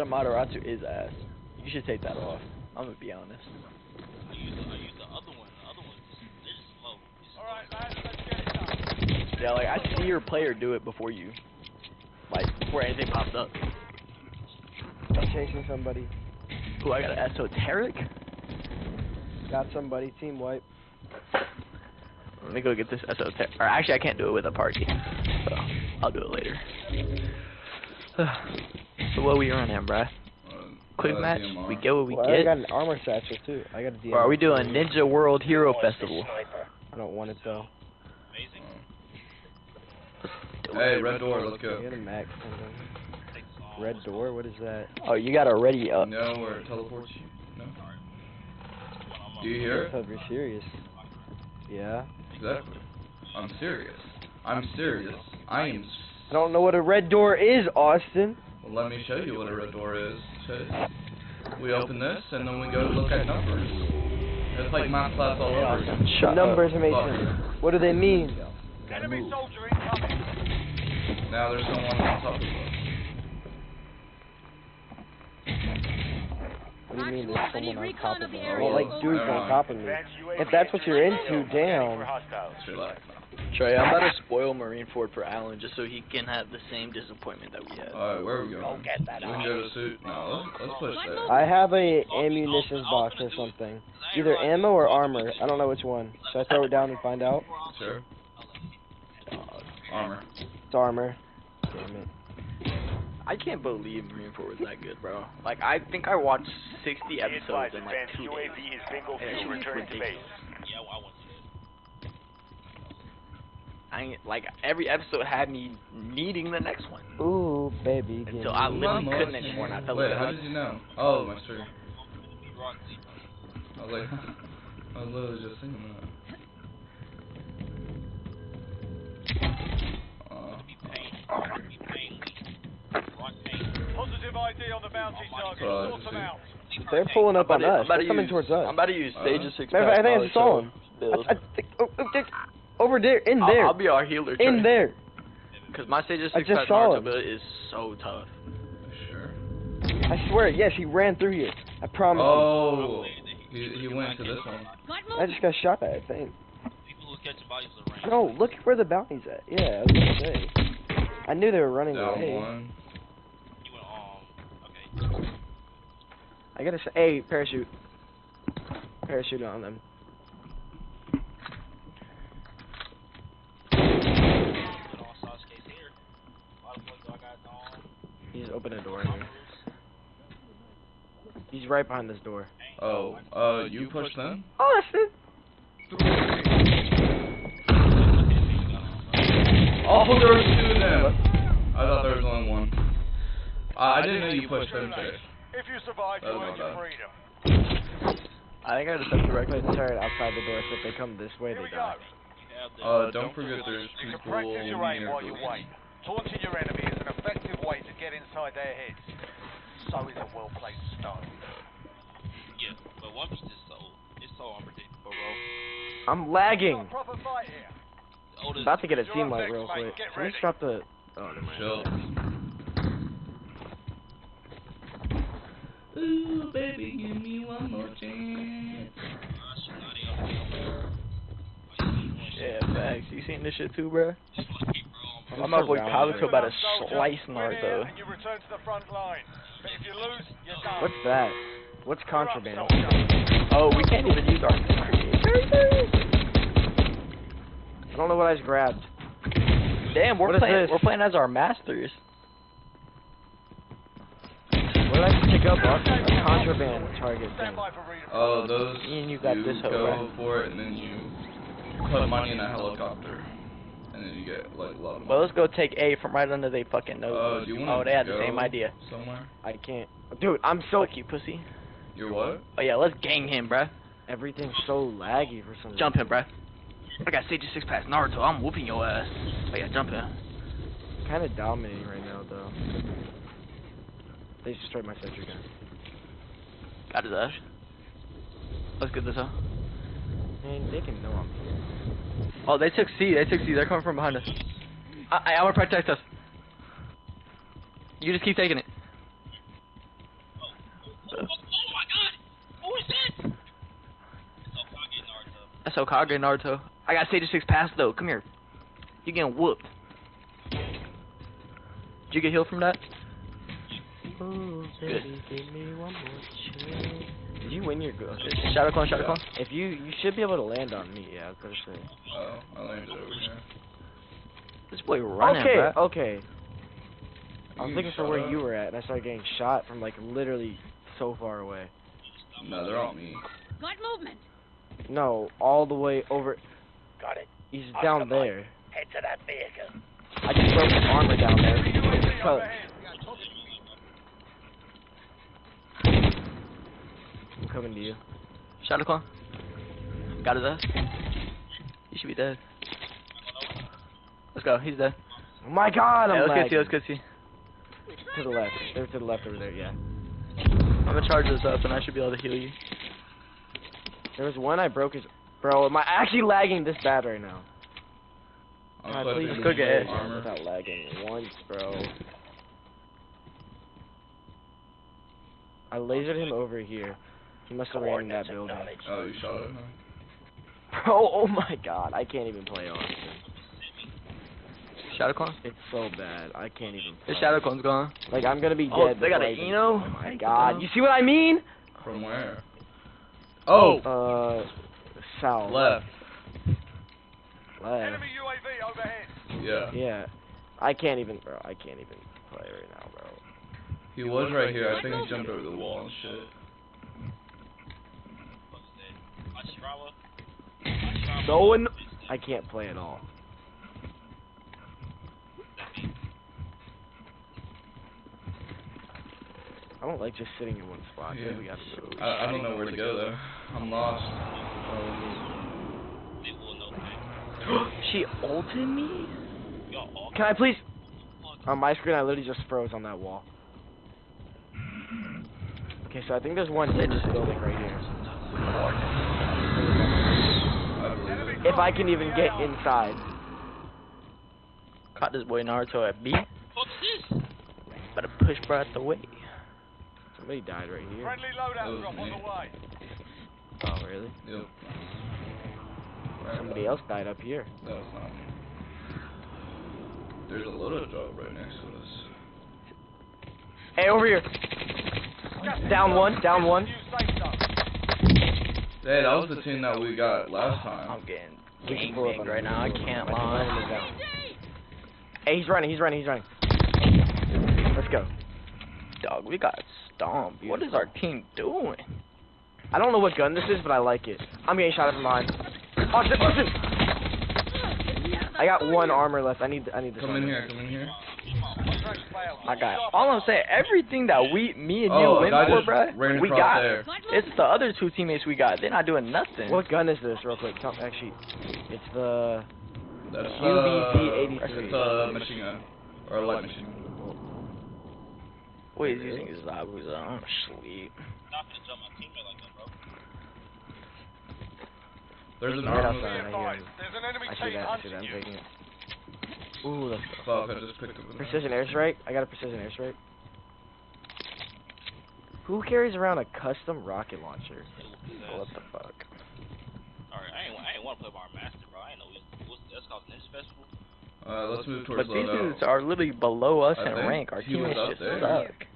that Amaterasu is ass. You should take that off. I'm gonna be honest. I use the, I use the other one. The other one's just, they're just slow. All right, lads, let's get it done. Yeah, like I see your player do it before you, like before anything pops up. I'm chasing somebody. Ooh, I got an esoteric. Got somebody. Team wipe. Let me go get this esoteric. Or actually, I can't do it with a party, so I'll do it later. so what are we running, bruh? Quick Uh, match. DMR. We get what we well, I got an armor satchel too. I got a DM. Or are we doing Ninja World Hero Festival? I don't want it though. amazing. Hey, red door, let's I go. got a max. Red door. What is that? Oh, you got already up. No, where it teleports you. No. One Do you hear it? Hope you're serious. Yeah. Exactly. I'm serious. I'm serious. I am. s- I don't know what a red door is, Austin. Well, let me show you what a red door is. Show- We open this and then we go to look at numbers. It's like math class all over again. Shut Numbers, up. Mason. What do they mean? Enemy soldier incoming. Now there's someone on top of us. What do you mean there's someone on top of of the me? Well, like dudes on top of me. If that's what you're into, damn. Just relax. Trey, I'm about to spoil Marineford for Alan just so he can have the same disappointment that we had. Alright, where are we going? get that We can go to suit. No, let's, let's push there. I have a ammunition box or something. Either ammo or armor. I don't know which one. Should I throw it down and find out? Sure. Armor. It's armor. Damn it. I can't believe Marineford was that good, bro. Like, I think I watched 60 episodes in like two days. is bingo Yeah, that shit was ridiculous. Yeah, I want to. I ain't, like every episode had me needing the next one Ooh, baby. until I literally One couldn't anymore. And I felt Wait, like how did you know? Oh, my stream. I was like, I was literally just singing that. Uh, be pain. Be pain. Rock pain. Positive ID on the bounty target. Sort them out. They're pulling up on to- us. I'm about They're to coming use- towards us. I'm about to use Uh, Sage's six Matter I think I saw him. I, I think, oh, oh, there- over there, in I'll, there, I'll be our healer. in there. Because my Sage's I six just pack saw Naruto him. build is so tough. sure. I swear, yes, he ran through here. I promise. Oh, he, he went to this one. I just got shot at. I think. People who catch bodies around. No, look where the bounty's at. Yeah, I was gonna say. I knew they were running Down away. one. You went, oh, okay. I gotta say, hey, parachute. Parachute on them. Put on Sasuke's hair. A lot of boys I got on. He's open a door here. He's right behind this door. Oh, uh, you pushed them? Austin. Oh, there was two of them. I thought there was only one. Uh, I didn't know you pushed them too. If you survive, you Oh, earn your freedom. I think I just have to Put directly. the turret outside the door, so if they come this way, they we die. go. You have the, Uh, don't forget there's You can people practice your aim near while you wait. Taunting your enemy is an effective way to get inside their heads. So is a well-placed stone. yeah, but One Piece is so, it's so unpredictable, bro. I'm lagging. Got a proper fight here. The oldest, About to get a team light real mate. quick. Get Can we drop the? Oh, never mind. Chill. Ooh, baby, give me one more chance. shit, now they up there. Like, you doing shit. Yeah, facts. You seen this shit too, bro? Just like, I'm I'm my boy surrounded. Kabuto about to slice win Naruto. here And you return to the front line. But if you lose, you're done. What's that? What's contraband? Oh, we can't even use our creators. I don't know what I just grabbed. Damn, we're What is playing. We're playing as our masters. What did I just pick up? Austin? A contraband target thing. Stand by for redeployment. Oh, those. Me and you got this hoe, go right? for it and then you put money in a helicopter. And then you get like a lot of money. Well, let's go take A from right under they fucking Uh, nose. do you wanna oh, they had the same idea. Somewhere? I can't. Dude, I'm so. Fuck you, pussy. You're what? Oh yeah, let's gang him, bruh. Everything's so laggy for some reason. Jump him, bruh. I got Sage six pass Naruto. I'm whooping your ass. Oh yeah, jump him. Kind of dominating right now, though. They destroyed my sentry gun. Got his ass. Let's get this up and they can know I'm here. Oh, they took C. They took C. They're coming from behind us. I, I want to protect us. You just keep taking it. Oh, my god! That's Hokage and Naruto. I got Sage 6 pass though. Come here. You're getting whooped. Did you get healed from that? Oh, baby, Good me one more. Did you win your go? Shadow clone, shadow Yeah. clone. If you you should be able to land on me, yeah, I was gonna say. Oh, I landed over here. This boy running, okay, bruh. okay. I was You looking for where up. you were at, and I started getting shot from like literally so far away. No, they're on me. Got movement. No, all the way over. Got it. He's ah, down there. Head to that vehicle. I just broke his armor down there. UAV Cut. overhead. I'm coming to you. Shadow clone. Got his ass. He should be dead. Let's go. He's dead. Oh my God, I'm Yeah, let's lagging. get see. Let's go see. To the left. They're to the left over there. Yeah. I'm gonna charge this up, and I should be able to heal you. There was one I broke his. Bro, am I actually lagging this bad right now? I'm God, please to just go get it. Without lagging once, bro. I lasered him over here. He must have ran in that building. Oh, you shot it? huh? Bro, oh my god, I can't even play Austin. Shadow clone. It's so bad. I can't even play. His shadow clone's gone. Like, I'm gonna be dead. Oh, they got before I an Eno. Oh my god, you see what I mean? From where? Oh, Uh, south. left. Left. Enemy UAV overhead. Yeah. Yeah. I can't even, bro. I can't even play right now, bro. He was right here. I think he jumped over the wall and shit. No one. I can't play at all. I don't like just sitting in one spot. Yeah. We got to move. I, I don't know where to go though. I'm lost. she ulted me. Can I please? On my screen, I literally just froze on that wall. Okay, so I think there's one in this building right here. I believe it. If I can even get inside. Caught this boy Naruto at B. Better push bro out the way. Somebody died right here. Friendly loadout was drop on the way. Oh, really? Yep. Somebody else died up here. That was not me. There's a loadout drop right next to us. Hey, over here. Down one, down one. New. Hey, that was the team that we got last time. I'm getting We can gang pull up right now. I can can't pull up on him. lie. Run him down. Hey, he's running, he's running, he's running. Let's go. Dog, we got stomped. What is our team doing? I don't know what gun this is, but I like it. I'm getting shot at from behind. Austin, Austin! I got one armor left. I need, I need this Come in here, come in here. Contract failed. I got all I'm saying. Everything that we, me and you Oh, went for, just bruh, we got. there. It's the other two teammates we got. They're not doing nothing. What gun is this, real quick? Tell, actually, it's the... That's uh, UBC-83. It's a machine gun. Or a light machine gun. Boy, he's using his Zabuza. I'm asleep. There's an Right armor. Be outside. I hear there's an enemy I see team that, I see hunting that. I'm you. taking it. Ooh, let's go. Fuck, I just picked up an Precision airstrike? I got a precision airstrike. Who carries around a custom rocket launcher? What the fuck? Alright, I ain't, I ain't want to play by our master, bro. I ain't know what's, that's called Ninja Festival. Uh, let's move towards But these dudes are literally below us I in rank. Our he was teammates just there. suck.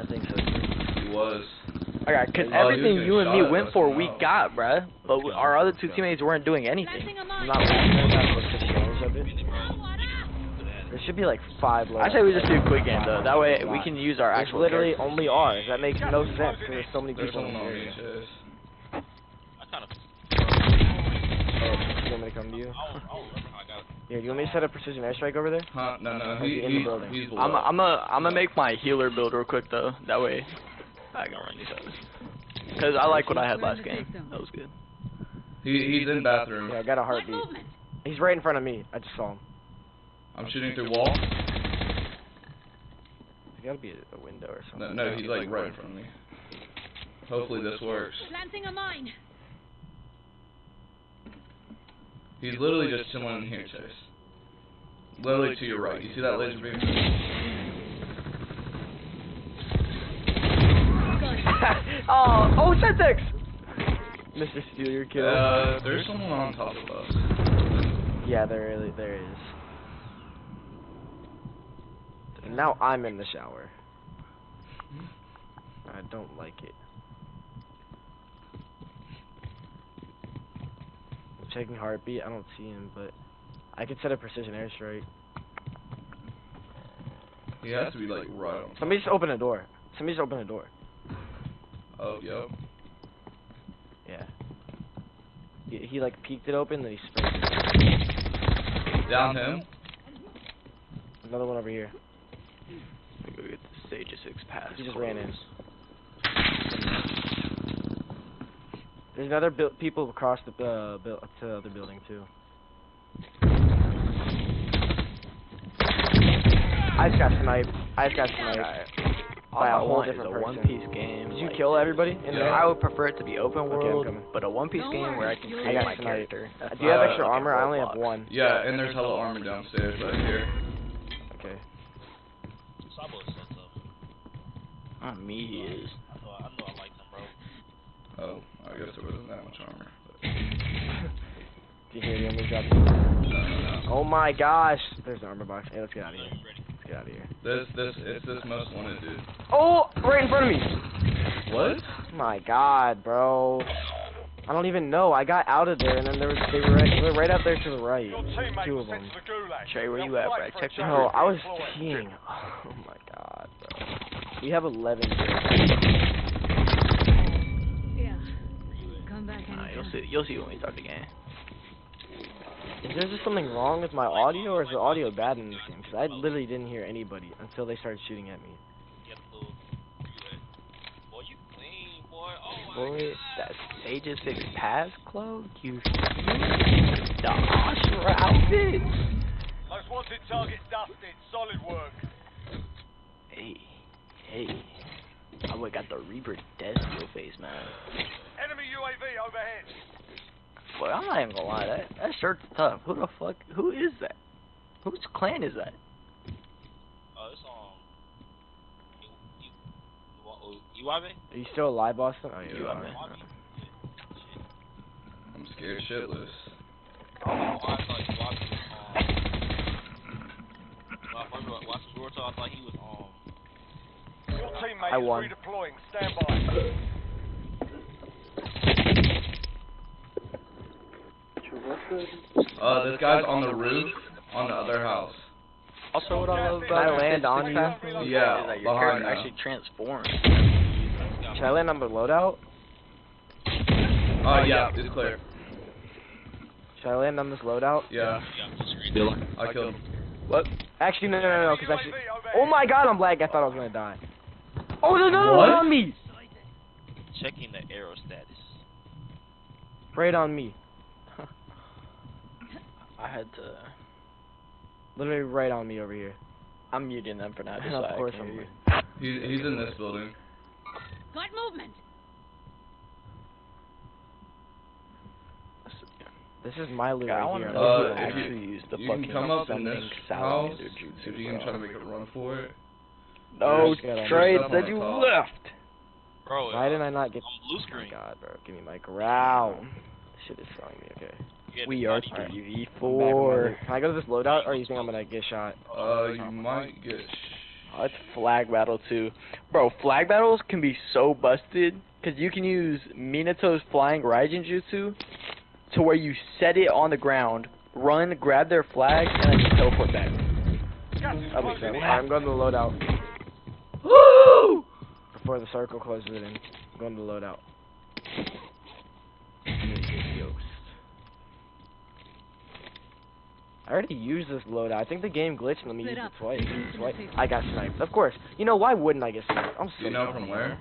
I think so. He was. Alright, cause Oh, everything you and me went for, we out. got, bruh. But we, our other two teammates weren't doing anything. Planting a I'm mine. not laughing at that, but just of it. There should be like five I say we just do a quick game though. That way we can use our There's actual. literally characters. only ours. That makes no sense because there's so many people in the area. I kind of, Oh, you want me to come to you? I don't, I don't remember how I got it. Yeah, you want me to set a precision airstrike over there? Huh? No, no, Or he, in the building. he's below. I'm a, I'm a, I'm gonna make my healer build real quick though. That way I can run these others. Cause I like what I had last game. That was good. he, he's in bathroom. Yeah, I got a heartbeat. He's right in front of me. I just saw him. I'm shooting through wall. There's gotta be a, a window or No, something. no, he's like right in front of me. Hopefully this works. Planting a mine. He's literally just chilling in here, Chase. Literally to your right. You see that laser beam? oh, oh, Semtex! Mr. Steal your kill. Uh, there's someone on top of us. yeah, there really there is. And now I'm in the shower. I don't like it. Checking heartbeat. I don't see him, but I could set a precision airstrike. He has to be like right on. Somebody just open a door. Somebody just open a door. Oh, yep. Yeah. He, he like peeked it open, then he sprayed it. Down him. Another one over here. Let me go get the stage of six pass. He just ran in. There's another bu- people across the uh, buil- to the other building too. I just got sniped. I just got sniped. By a I whole want different a person. one piece game. Did you like kill everybody in Yeah. there? I would prefer it to be open world, coming. but a one piece game where I can I create my sniped. character. Uh, do you have Uh, extra like armor? I only have one. Yeah, and there's hella armor downstairs right here. Okay. Sabo is so tough. On me, he is. I know, I know I like them, bro. Oh, I guess there wasn't that much armor. But Do you hear the enemy drop? no, no, no. Oh my gosh! There's an armor box. Hey, let's get out of here. Ready, ready. Let's get out of here. This, this, it's this most wanted dude. Oh, right in front of me. What? My God, bro. I don't even know. I got out of there, and then there was they were right, they were right out there to the right. Two of them. to the gulag. Trey, where They'll you at, fight Brad? for a Check your No, I was redeploy. peeing. Oh my God, bro. We have 11. Yeah. Come back Nah, you'll see. You'll see when we start the game. Is there just something wrong with my audio, or is the audio bad in this game? Because I literally didn't hear anybody until they started shooting at me. Get the little. Where you at? Boy, you clean, boy. Oh my Boy, God. that stage six pass cloak, you the Osher outfit. Most wanted target dusted. Solid work. Hey, hey. I would got the Reaper Death Steel face, man. Enemy UAV overhead. I'm not even gonna lie, that that shirt's tough. Who the fuck? Who is that? Whose clan is that? Oh, it's um. You, you, you, oh? Are you still alive, Boston? Oh, You are. I'm scared shitless. Oh, I thought. Um. He was um. Your teammate I is won. redeploying. Stand by. Uh, this guy's on the roof on the other house. Also, what I love Can about I land on you? Yeah, is that your behind character you. actually transforms. Should I land on the loadout? Oh yeah, it's clear. Should I land on this loadout? Yeah, Yeah, the screen. I killed him. What? Actually, no, no, no, no, because actually. UAV. Oh my God, I'm lagged. I thought I was gonna die. Oh, there's another What? one on me. Checking the arrow status. Right on me. I had to. Literally right on me over here. I'm muting them for now. Just Of so I course I'm hear. He's he's in this building. Got movement. This is my loot Yeah, I right want to here. know Uh, who if you- actually used the you fucking can come up in this summoning house salamander jutsu. if you can try to make a run for it. No, Just gotta- Trey said you top. left. Bro, Why didn't I not get? I'm blue Oh my screen. God, bro, give me my growl. Shit is throwing me. Okay. Yeah, We are body- Alright. three I'm back on my four. Can I go to this loadout, or you think I'm gonna get shot? Uh, you might get. Sh- Oh, it's flag battle too, bro. Flag battles can be so busted because you can use Minato's flying Raijin Jutsu to where you set it on the ground, run, grab their flag, and then just teleport back. Gas is That'll be closing sick. in. Alright, I'm going to the loadout Woo! before the circle closes it in. I'm going to the loadout. I already used this loadout. I think the game glitched and let me Split use up. it twice. Twice. I got sniped. Of course. You know, why wouldn't I get sniped? I'm so Do you know from where?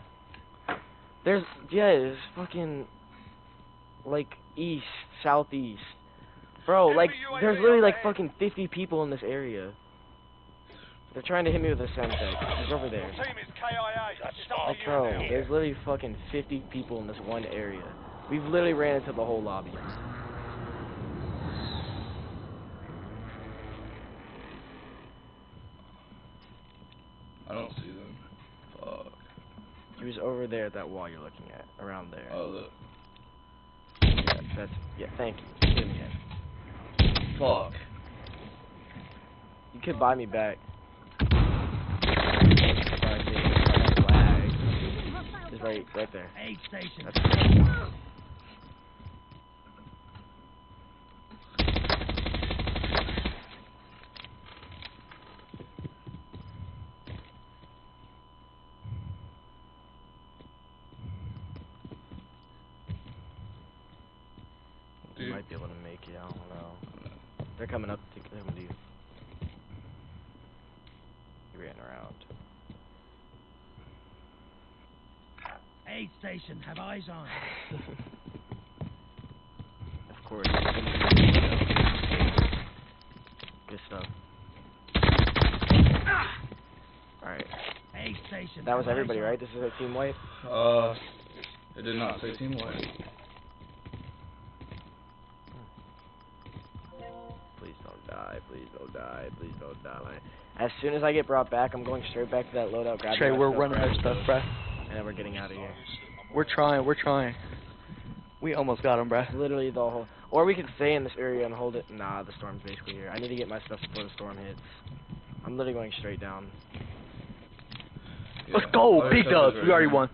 There's, yeah, it's fucking, like, east, southeast. Bro, like, there's literally like fucking 50 people in this area. They're trying to hit me with a Semtex. He's over there. team is KIA. It's up Like, bro, there's literally fucking 50 people in this one area. We've literally ran into the whole lobby. I don't see them. Fuck. He was over there at that wall you're looking at, around there. Oh, look. That's yeah. Thank you. Give me that. Fuck. You could buy me back. Sorry, I think it's like lag. Just right, right there. Aid station. That's You Dude. might be able to make it. I don't know. They're coming up to come to you. He ran around. Aid station. Have eyes on. of course. Good stuff. Alright. Aid station. That was everybody, right? This is a team wipe? Uh, it did not say team white. Please don't die. Please don't die. Please don't die. As soon as I get brought back, I'm going straight back to that loadout. grabbing Trey, we're running our grabbing stuff, those, bruh. And then we're getting out of here. We're trying, we're trying. We almost got him, bruh. Literally the whole. Or we could stay in this area and hold it. Nah, the storm's basically here. I need to get my stuff before the storm hits. I'm literally going straight down. Let's go, Other big stuff dubs. is We already right won.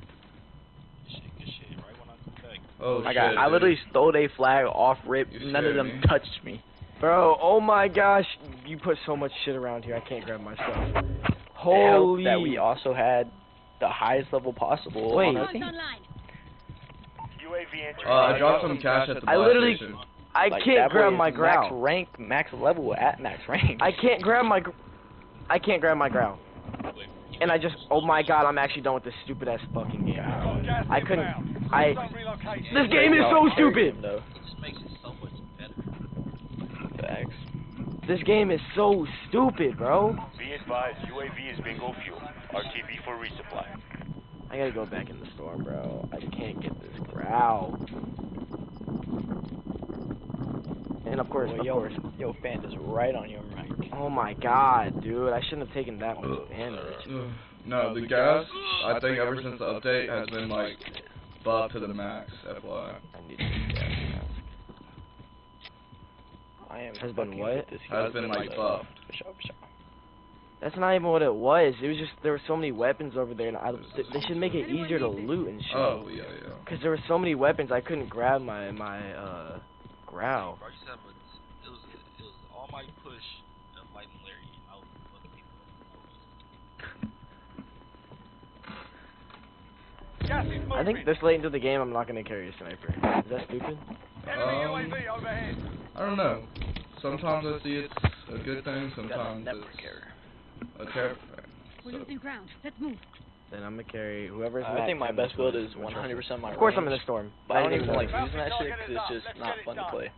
Good shit, good shit. I come. Oh I shit. got, I dude. literally stole a flag off rip. You None of them me. touched me. Bro, oh my gosh, you put so much shit around here. I can't grab my stuff. Holy. that we also had the highest level possible Wait. on. UAV entry. Uh, I dropped some cash at the I literally- station. I Like, can't grab my is growl. Max rank, max level at max rank. I can't grab my. I can't grab my growl. And I just. Oh my god, I'm actually done with this stupid ass fucking game. bro. I couldn't. I. This game is so stupid. Though. It just makes it so much better. Facts. This game is so stupid, bro. Be advised, UAV is bingo fuel. RTB for resupply. I gotta go back in the storm, bro. I can't get this growl. And of course, Well, of yo, course. yo, fan is right on your mic. Oh my god, dude. I shouldn't have taken that much damage. Ugh. No, the gas, I think ever since the update has been like buffed to the max, FYI. I need to get gas mask. I am Has been what? Has been like buffed. For sure, for sure. That's not even what it was. It was just there were so many weapons over there, and I, th- they should make it easier to loot and shit. Oh, yeah, yeah. Cause there were so many weapons, I couldn't grab my my uh growl. Bro, you said, but it was, it was all my push of like malaria. I was fucking people. Gas is. I think this late into the game, I'm not gonna carry a sniper. Is that stupid? Enemy Um, I don't know. Sometimes I see it's a good thing, sometimes never it's care. A terrible thing. We're So, losing ground. Let's move. Then I'm gonna carry whoever's. I think my best build is 100% my Of course, I'm in range, the storm. But I Not don't even like using that shit because it's just done. not Let's fun get to play.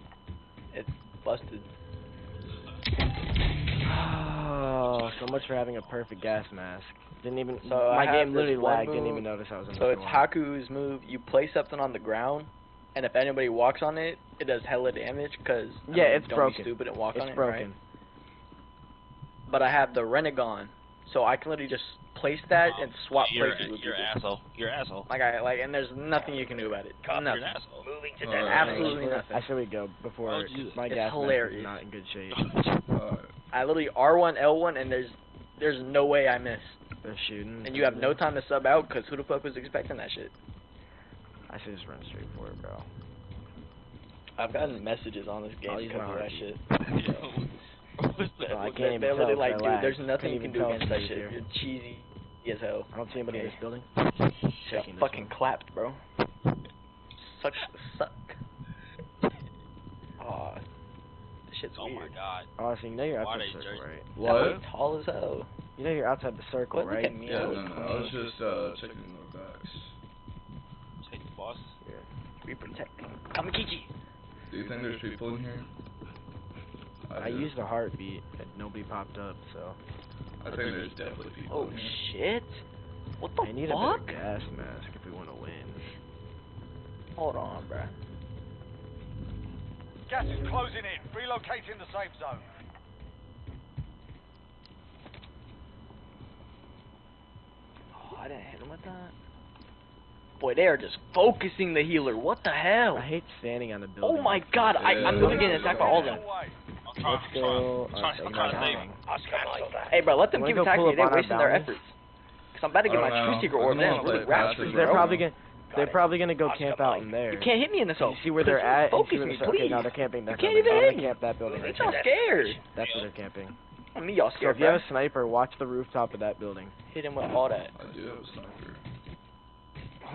It's busted. Oh, so much for having a perfect gas mask. Didn't even. So my have game literally one lagged. Didn't even notice I was in the storm. So it's storm. Haku's move. You place something on the ground, and if anybody walks on it, it does hella damage. Cause I Yeah, mean, it's don't broken. Be stupid and walk It's on it, broken. right? But I have the Rinnegan, so I can literally just place that and swap you're, places with You're people. an asshole. You're an asshole. Like I like, and there's nothing you can do about it. You're an asshole. Moving to Alright. Absolutely nothing. I should we go before Why would my It's gas mask hilarious. is not in good shape. uh, I literally R1, L1, and there's there's no way I miss. They're shooting. And you have no time to sub out, cause who the fuck was expecting that shit? I should just run straight for it, bro. I've gotten messages on this game because of that shit. What's that? Well, I can't even They're tell like, dude, there's nothing you can do against that shit. here. You're cheesy as hell. I don't see anybody in this building. Got Checking this fucking one. clapped, bro. Sucks to suck. Aw, this shit's Oh my weird. god. Honestly, you know you're outside they the circle, jersey? right? what? That was tall as hell. You know you're outside the circle, What? Look right? at me. Yeah, I no, no, I was just uh, checking the backs. Take the boss. Yeah. We protect. Gamakichi. Do you think there's people in here? I do. used a heartbeat and nobody popped up, so I think there's definitely people Oh here. shit. What the fuck? I need fuck? a better gas mask if we want to win. Hold on, bruh. Gas is closing in. Relocating the safe zone. Oh, I didn't hit him with that. Boy, they are just focusing the healer. What the hell? I hate standing on the oh building. Oh my god, I, I'm literally getting attacked by all of them. Let's go. Uh, trying, I'm trying, I'm trying to save him. Hey, bro, let them keep attacking pull me. They're up on wasting their efforts. Cause I'm about to get my don't true know. secret I orb. don't Then really they rap pass streak, it They're probably gonna. They're probably gonna go camp out in there. You can't hit me in this You see where they're at? Focus me, they're- Okay, please. no, they're camping. They're You can't camping. even hit me. camp that building. Ain't Right y'all scared? That's where they're camping. I mean, y'all scared. So if you have a sniper, watch the rooftop of that building. Hit him with all that. I do have a sniper.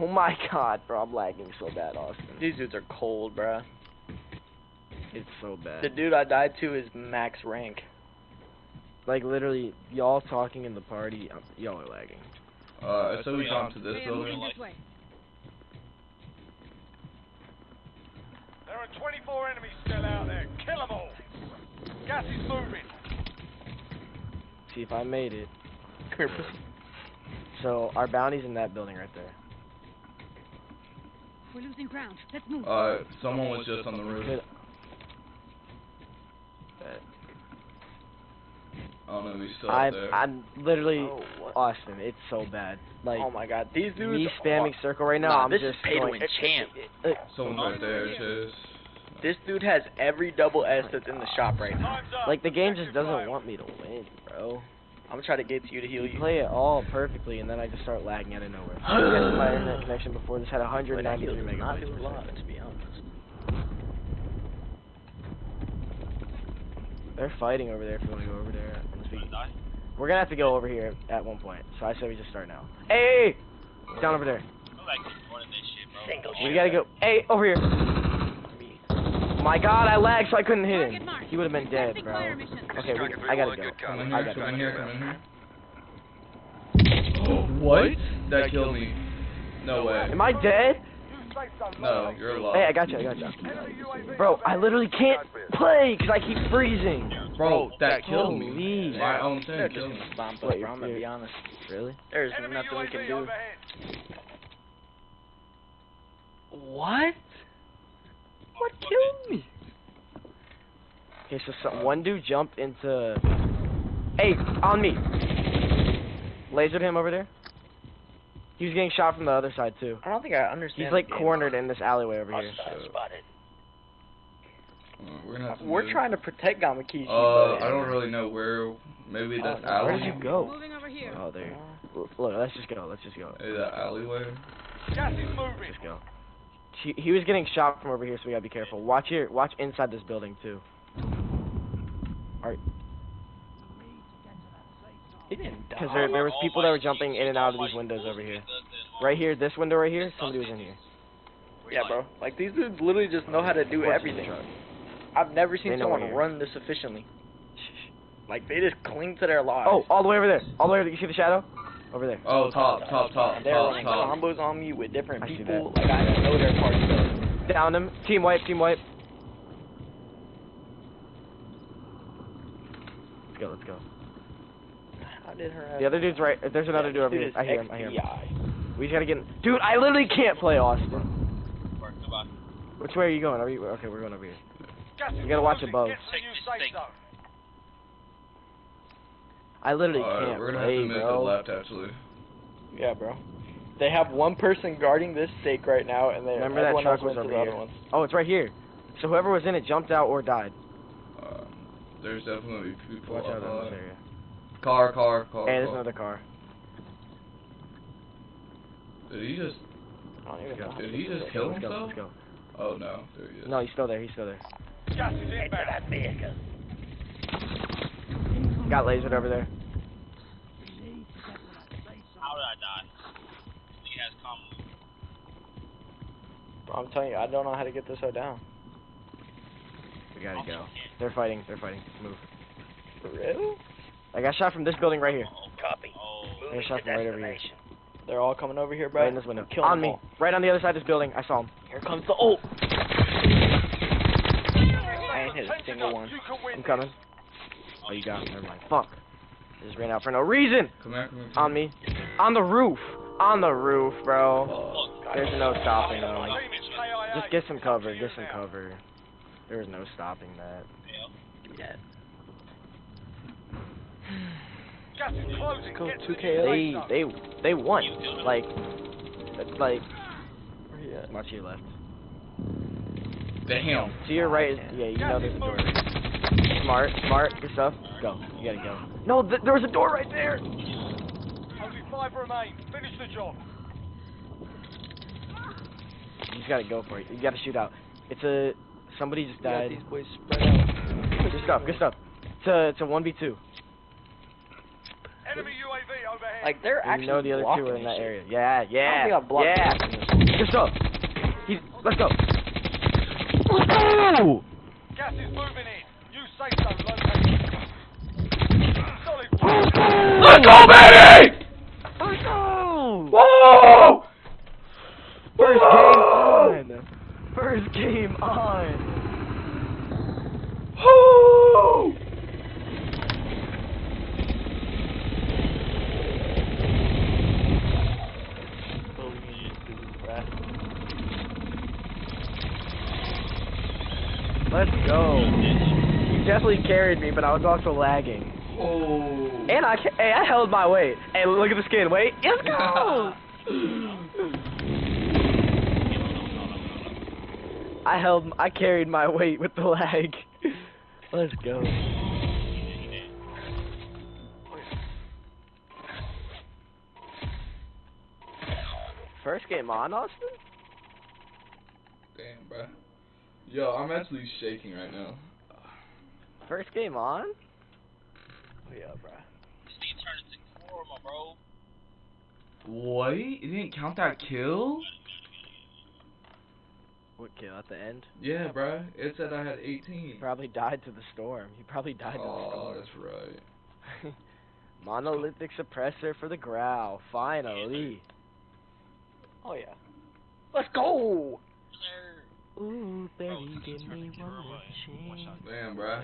Oh my god, bro, I'm lagging so bad, Austin. These dudes are cold, bro. It's so bad. The dude I died to is max rank. Like literally, y'all talking in the party, um, y'all are lagging. Uh, so we jump to this They building. There are 24 enemies still out there. Kill them all. Gas is moving. See if I made it. Come here, pussy. So our bounty's in that building right there. We're losing ground. Let's move. Uh, someone was just on the roof. Good. I don't know if he's still I out there. I'm literally Oh, what? Austin. It's so bad. Like oh my god, these dudes. me spamming circle right now. Nah, I'm this just is pay to going. win champ. Someone's right there, Chase. This dude has every double S that's in the shop right now. Like the game just doesn't want me to win, bro. I'm gonna try to get to you to heal You you. play it all perfectly, and then I just start lagging out of nowhere. I tested my internet connection before. This had But I 193 healed him, not megabytes. a per lot, second. to be honest. They're fighting over there. If you want to go over there, and speak. We're gonna have to go over here at one point. So I say we just start now. Hey, hey! down over there. I'm like running this shit, bro. We gotta go. Hey, over here. My God, I lagged, so I couldn't hit Target him. He would have been dead, bro. Okay, we, I gotta go. Come in I here, gotta come in go. here, come in here. what? That killed me. No way. Am I dead? No, you're alive. Hey, I got you. I got you. Bro, I literally can't play because I keep freezing. Bro, that killed me. Holy. My own They're thing just killed me. bomb What, bro. I'm gonna be honest. Really? There's Enemy nothing we can do. overhead. What? What killed me? Okay, so some, one dude jumped into. Hey, on me. Lasered him over there. He was getting shot from the other side too. I don't think I understand. He's like cornered in this alleyway over here. Uh, we're gonna We're move. trying to protect Gamakichi. Uh, I don't really know where. Maybe that Uh, Where'd you go? Moving over here. Oh, there. L- Look, let's just go. Let's just go. Maybe that alleyway. Gas is moving. Just go. He, he was getting shot from over here, so we gotta be careful. Watch here. Watch inside this building too. Alright. He didn't die. Because there, there was people that were jumping in and out of these windows over here. Right here, this window right here, somebody was in here. Yeah, bro. Like these dudes literally just know how to do everything. I've never seen someone run this efficiently. Like they just cling to their lives. Oh, all the way over there. All the way over there. You see the shadow? Over there. Oh, top, top, top, And they're top, running top. combos on me with different I see people. Like I know their party stuff. Down them. Team wipe, team wipe. Let's go, let's go. How did her? The other dude's right. There's another dude over here. I hear him, I hear him. XPI. We just gotta get in. Dude, I literally can't play Austin. Work, goodbye. Which way are you going? Are you okay? We're going over here. Gas is You gotta watch closing. above. Get to the Take new this safe thing. zone. I literally Alright, can't we're gonna have to play, move to the bro. left actually. Yeah, bro. They have one person guarding this stake right now, and they Remember that truck went was to over the here. other ones. Oh, it's right here. So whoever was in it jumped out or died. Uh, there's definitely gonna be people Watch out in this area. Car, car, car. Hey, there's car. another car. Did he just? I don't even know. Did he just kill Let's go, himself? let's go. Oh no, there he is. No, he's still there. He's still there. Gas is. Got lasered over there. How did I die? He has common. Bro, I'm telling you, I don't know how to get this so down. We gotta go. They're fighting. They're fighting. Move. For real? I got shot from this building right here. Oh, copy. Oh. I got shot from right over here. They're all coming over here, bro. Right in this window. Kill On me. all. Right on the other side of this building. I saw him. Here comes the ult. I ain't hit a single one. You can win I'm coming. Oh, you got him. Never mind. Fuck. Just ran out for no reason. Come here, come here. come On me. On the roof. On the roof, bro. Look, There's no stopping them. Team is KIA. Just get some cover. Get some cover. There was no stopping that. Yeah. Gas is closing. Go Get to the 2K. They they they won. Like like Yeah. March to your left. Damn. To your oh, right is yeah. You know there's a door. Smart, smart. Good stuff. Go. You gotta go. No, th- there was a door right there. Only five remain. Finish the job. You just gotta go for it. You gotta shoot out. It's a somebody just Got died. these boys spread out. Good stuff. Good stuff. It's a it's a one v two. Enemy UAV overhead. Like they're You actually know the other two blocking are in that shit. area. Yeah, I don't yeah, think I've blocked yeah. this in this. Good stuff. He's let's go. Let's go. Gas is moving in. Use safe zone located. Solid. Let's go, baby! Let's go. Whoa! First game on. First game on. Woo! Let's go. You definitely carried me, but I was also lagging. Oh. And I hey, I held my weight. Hey, look at the skin. Wait, let's go. I held, I carried my weight with the lag. Let's go. First game on, Austin? Damn, bro. Yo, I'm actually shaking right now. First game on? Oh, Yeah, bro. Steve turned into four, my bro. What? It didn't count that kill? What kill at the end? Yeah, bro. It said I had 18. He probably died to the storm. He probably died to the oh, storm. Oh, that's right. Monolithic suppressor for the growl. Finally. Oh yeah. Let's go. Ooh, baby, since give me one more chance. Damn, bro.